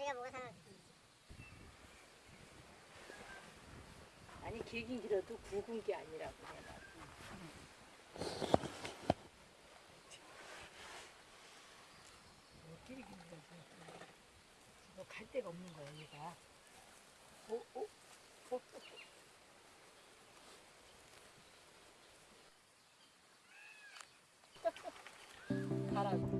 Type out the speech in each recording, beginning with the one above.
내가 뭐가 상관 아니 길긴 길어도 굵은 게 아니라고 길이 갈 데가 없는 거야 얘가. 오, 오, 오, 오. 바람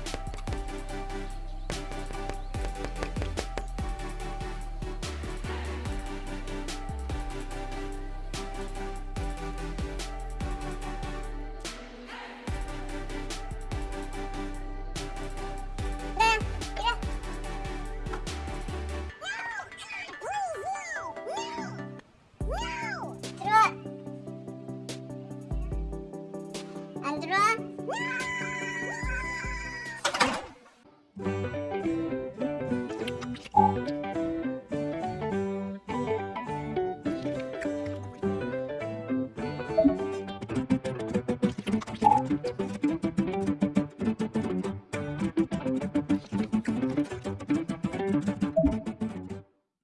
안 들어와? 어?